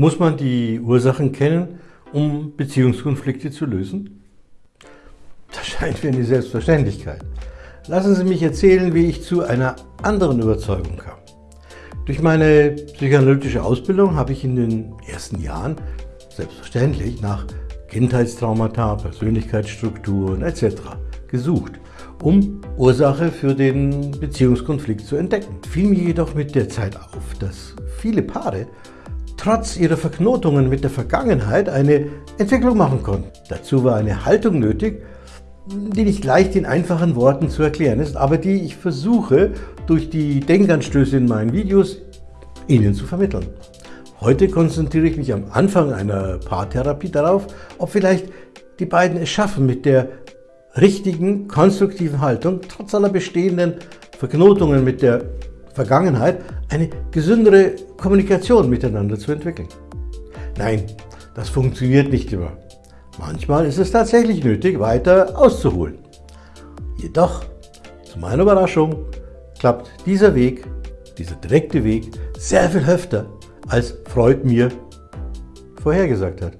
Muss man die Ursachen kennen, um Beziehungskonflikte zu lösen? Das scheint mir eine Selbstverständlichkeit. Lassen Sie mich erzählen, wie ich zu einer anderen Überzeugung kam. Durch meine psychoanalytische Ausbildung habe ich in den ersten Jahren selbstverständlich nach Kindheitstraumata, Persönlichkeitsstrukturen etc. gesucht, um Ursache für den Beziehungskonflikt zu entdecken. Fiel mir jedoch mit der Zeit auf, dass viele Paare trotz ihrer Verknotungen mit der Vergangenheit eine Entwicklung machen konnten. Dazu war eine Haltung nötig, die nicht leicht in einfachen Worten zu erklären ist, aber die ich versuche durch die Denkanstöße in meinen Videos Ihnen zu vermitteln. Heute konzentriere ich mich am Anfang einer Paartherapie darauf, ob vielleicht die beiden es schaffen, mit der richtigen, konstruktiven Haltung, trotz aller bestehenden Verknotungen mit der Vergangenheit, eine gesündere Kommunikation miteinander zu entwickeln. Nein, das funktioniert nicht immer. Manchmal ist es tatsächlich nötig, weiter auszuholen. Jedoch, zu meiner Überraschung, klappt dieser Weg, dieser direkte Weg, sehr viel öfter, als Freud mir vorhergesagt hat.